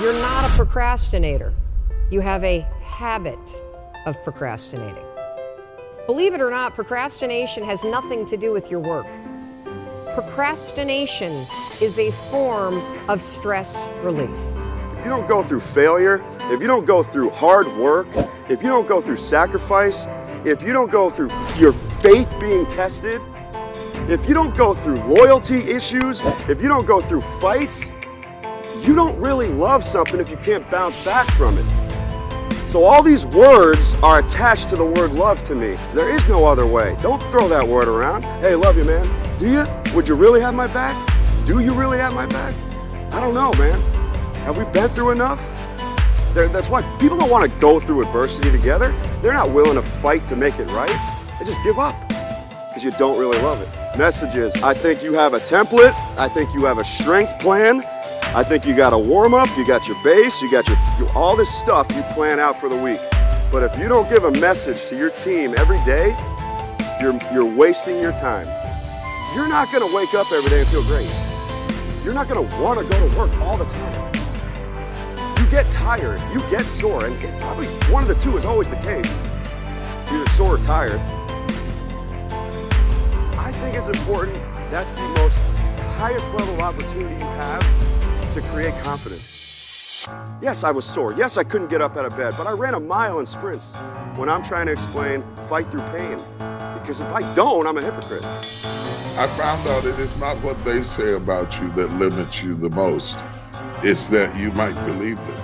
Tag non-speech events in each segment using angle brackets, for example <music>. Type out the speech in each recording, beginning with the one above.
You're not a procrastinator. You have a habit of procrastinating. Believe it or not, procrastination has nothing to do with your work. Procrastination is a form of stress relief. If you don't go through failure, if you don't go through hard work, if you don't go through sacrifice, if you don't go through your faith being tested, if you don't go through loyalty issues, if you don't go through fights, you don't really love something if you can't bounce back from it. So all these words are attached to the word love to me. There is no other way. Don't throw that word around. Hey, love you, man. Do you? Would you really have my back? Do you really have my back? I don't know, man. Have we been through enough? They're, that's why people don't want to go through adversity together. They're not willing to fight to make it right. They just give up because you don't really love it. Messages, I think you have a template. I think you have a strength plan. I think you got a warm up, you got your base, you got your all this stuff you plan out for the week. But if you don't give a message to your team every day, you're, you're wasting your time. You're not gonna wake up every day and feel great. You're not gonna wanna go to work all the time. You get tired, you get sore, and probably one of the two is always the case. You're sore or tired. I think it's important, that's the most highest level of opportunity you have to create confidence. Yes, I was sore. Yes, I couldn't get up out of bed, but I ran a mile in sprints when I'm trying to explain fight through pain. Because if I don't, I'm a hypocrite. I found out it is not what they say about you that limits you the most. It's that you might believe them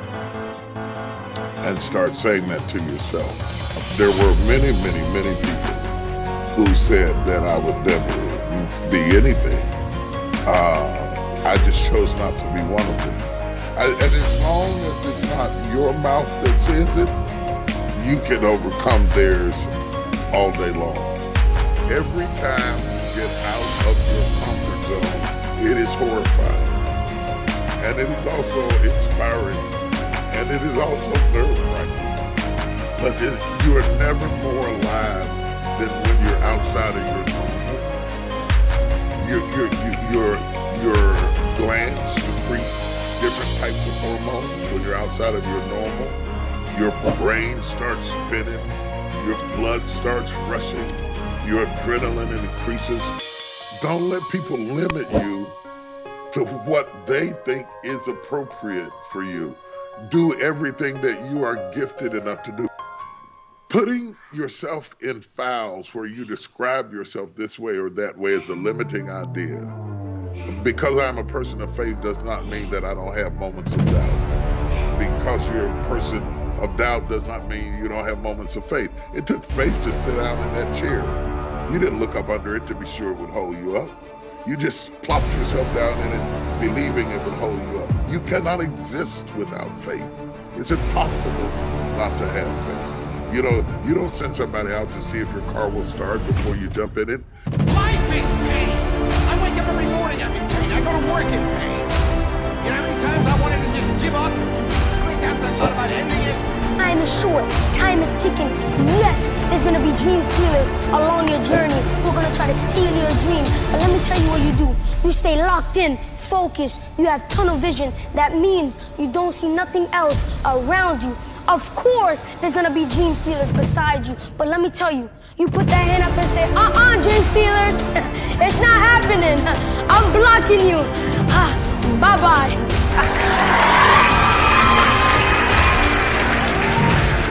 and start saying that to yourself. There were many, many, many people who said that I would never be anything. Uh, I just chose not to be one of them. I, and as long as it's not your mouth that says it, you can overcome theirs all day long. Every time you get out of your comfort zone, it is horrifying. And it is also inspiring. And it is also nerve-wracking. But it, you are never more alive than when you're outside of your normal. You're, you're, you're, your glands secrete different types of hormones when you're outside of your normal. Your brain starts spinning, your blood starts rushing, your adrenaline increases. Don't let people limit you to what they think is appropriate for you. Do everything that you are gifted enough to do. Putting yourself in files where you describe yourself this way or that way is a limiting idea because I'm a person of faith does not mean that I don't have moments of doubt. Because you're a person of doubt does not mean you don't have moments of faith. It took faith to sit down in that chair. You didn't look up under it to be sure it would hold you up. You just plopped yourself down in it, believing it would hold you up. You cannot exist without faith. It's impossible not to have faith. You know, you don't send somebody out to see if your car will start before you jump in it. Life is pain. Is short. Time is ticking. Yes, there's gonna be dream stealers along your journey who are gonna try to steal your dream. But let me tell you what you do. You stay locked in, focused. You have tunnel vision. That means you don't see nothing else around you. Of course, there's gonna be dream stealers beside you. But let me tell you, you put that hand up and say, uh-uh, dream stealers. <laughs> it's not happening. I'm blocking you. <sighs> Bye-bye. <laughs>